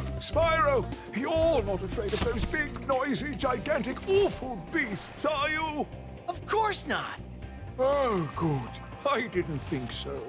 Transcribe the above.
Spyro, you're not afraid of those big, noisy, gigantic, awful beasts, are you? Of course not. Oh, good. I didn't think so.